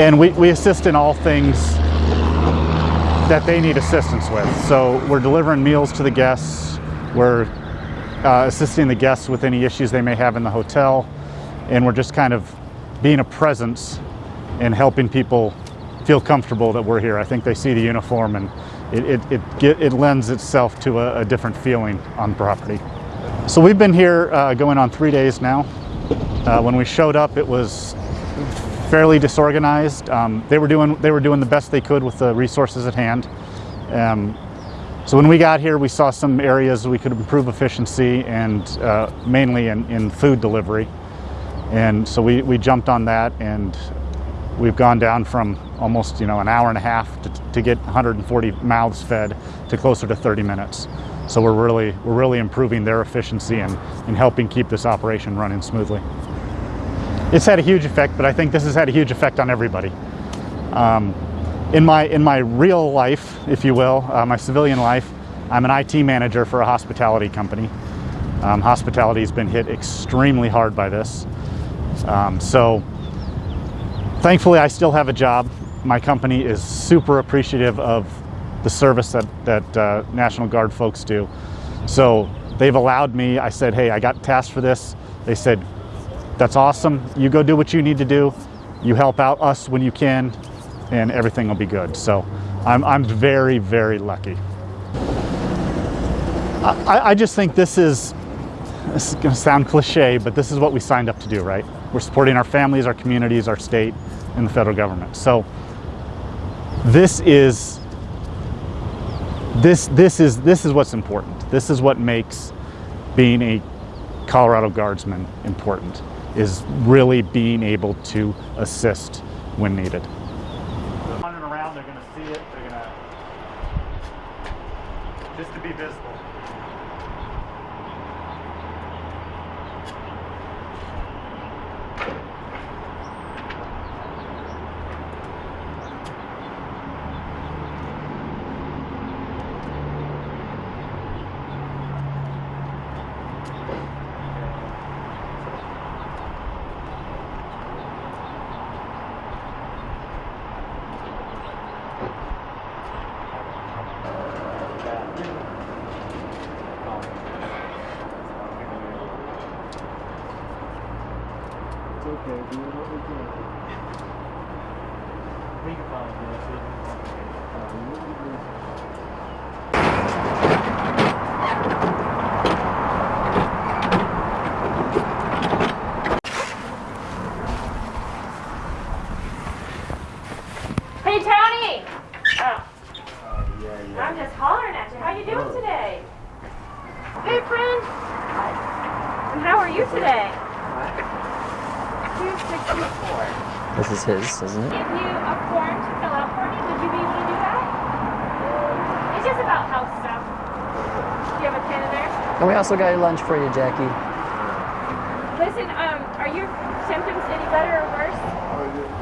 and we, we assist in all things that they need assistance with. So we're delivering meals to the guests, we're uh, assisting the guests with any issues they may have in the hotel, and we're just kind of being a presence and helping people feel comfortable that we're here. I think they see the uniform and it, it, it, it lends itself to a, a, different feeling on property. So we've been here uh, going on three days now. Uh, when we showed up, it was fairly disorganized. Um, they were doing they were doing the best they could with the resources at hand. Um, so when we got here, we saw some areas we could improve efficiency and uh, mainly in, in food delivery. And so we, we jumped on that and we've gone down from almost you know an hour and a half to, to get 140 mouths fed to closer to 30 minutes. So we're really we're really improving their efficiency and, and helping keep this operation running smoothly. It's had a huge effect, but I think this has had a huge effect on everybody. Um, in my in my real life, if you will, uh, my civilian life, I'm an IT manager for a hospitality company. Um, hospitality has been hit extremely hard by this. Um, so thankfully I still have a job. My company is super appreciative of the service that, that uh, National Guard folks do. So they've allowed me, I said, hey, I got tasked for this. They said, that's awesome. You go do what you need to do. You help out us when you can and everything will be good. So I'm, I'm very, very lucky. I, I just think this is, this is gonna sound cliche, but this is what we signed up to do, right? We're supporting our families, our communities, our state, and the federal government. So this is this this is this is what's important. This is what makes being a Colorado Guardsman important is really being able to assist when needed. Running around, they're going to see it. They're going to just to be visible. Okay. Do what we can. We can probably do Hey Tony! Oh. Uh, yeah, yeah. I'm just hollering at you. How you doing today? Hey friend! Hi. And how are you today? This is his, isn't it? Give you a form to fill out for me. Would you be able to do that? It's just about house stuff. Do you have a pen in there? And we also got your lunch for you, Jackie. Listen, um, are your symptoms any better or worse?